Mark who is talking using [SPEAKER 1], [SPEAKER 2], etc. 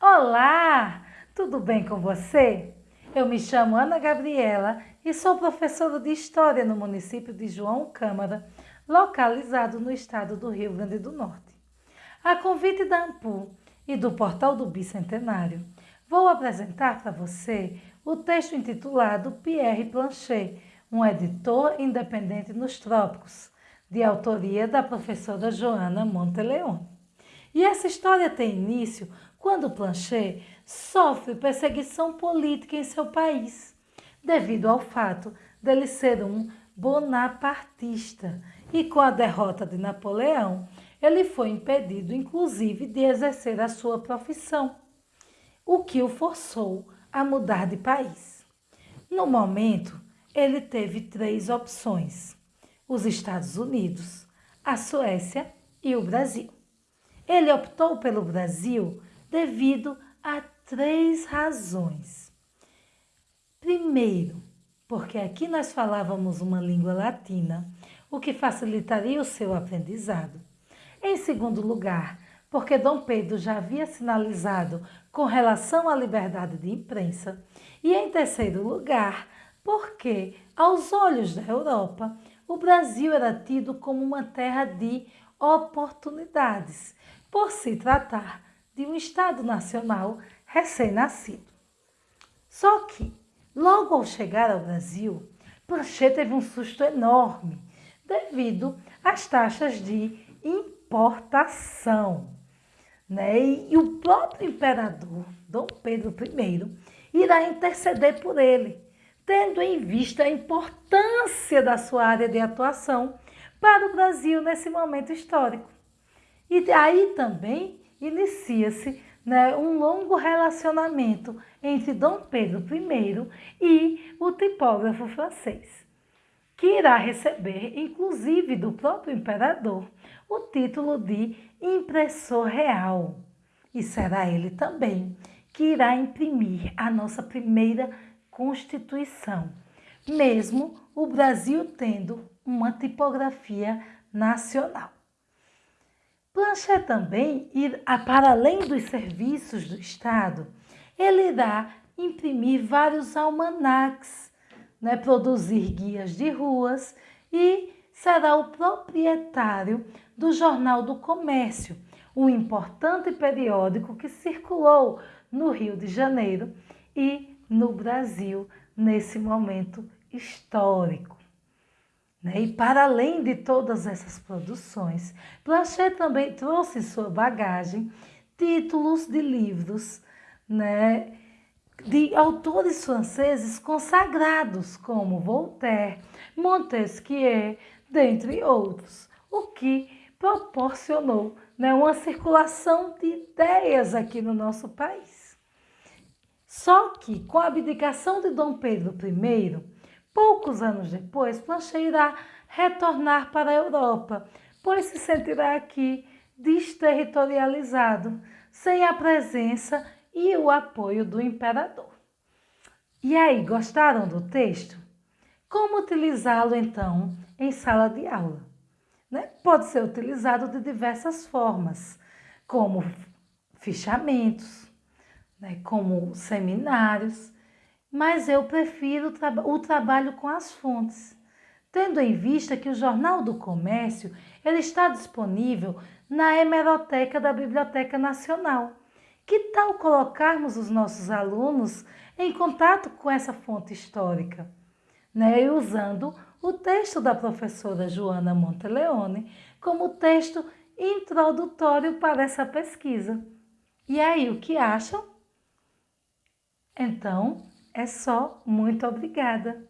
[SPEAKER 1] Olá, tudo bem com você? Eu me chamo Ana Gabriela e sou professora de História no município de João Câmara, localizado no estado do Rio Grande do Norte. A convite da AMPU e do Portal do Bicentenário, vou apresentar para você o texto intitulado Pierre Planchet, um editor independente nos trópicos, de autoria da professora Joana Monteleone. E essa história tem início quando Planchet sofre perseguição política em seu país, devido ao fato dele ser um bonapartista. E com a derrota de Napoleão, ele foi impedido, inclusive, de exercer a sua profissão, o que o forçou a mudar de país. No momento, ele teve três opções: os Estados Unidos, a Suécia e o Brasil. Ele optou pelo Brasil devido a três razões. Primeiro, porque aqui nós falávamos uma língua latina, o que facilitaria o seu aprendizado. Em segundo lugar, porque Dom Pedro já havia sinalizado com relação à liberdade de imprensa. E em terceiro lugar, porque, aos olhos da Europa, o Brasil era tido como uma terra de oportunidades, por se tratar de um Estado nacional recém-nascido. Só que, logo ao chegar ao Brasil, Planchet teve um susto enorme devido às taxas de importação. Né? E o próprio imperador, Dom Pedro I, irá interceder por ele, tendo em vista a importância da sua área de atuação para o Brasil nesse momento histórico. E aí também inicia-se né, um longo relacionamento entre Dom Pedro I e o tipógrafo francês, que irá receber, inclusive do próprio imperador, o título de impressor real. E será ele também que irá imprimir a nossa primeira Constituição, mesmo o Brasil tendo uma tipografia nacional. Planchet também, ir para além dos serviços do Estado, ele irá imprimir vários almanacs, né, produzir guias de ruas e será o proprietário do Jornal do Comércio, um importante periódico que circulou no Rio de Janeiro e no Brasil nesse momento histórico. Né? E para além de todas essas produções, Planchet também trouxe em sua bagagem títulos de livros né? de autores franceses consagrados, como Voltaire, Montesquieu, dentre outros, o que proporcionou né, uma circulação de ideias aqui no nosso país. Só que, com a abdicação de Dom Pedro I, Poucos anos depois, Planchet irá retornar para a Europa, pois se sentirá aqui desterritorializado, sem a presença e o apoio do imperador. E aí, gostaram do texto? Como utilizá-lo então em sala de aula? Né? Pode ser utilizado de diversas formas, como fichamentos, né? como seminários, mas eu prefiro o trabalho com as fontes, tendo em vista que o Jornal do Comércio ele está disponível na hemeroteca da Biblioteca Nacional. Que tal colocarmos os nossos alunos em contato com essa fonte histórica? Né? E usando o texto da professora Joana Monteleone como texto introdutório para essa pesquisa. E aí, o que acham? Então, é só muito obrigada.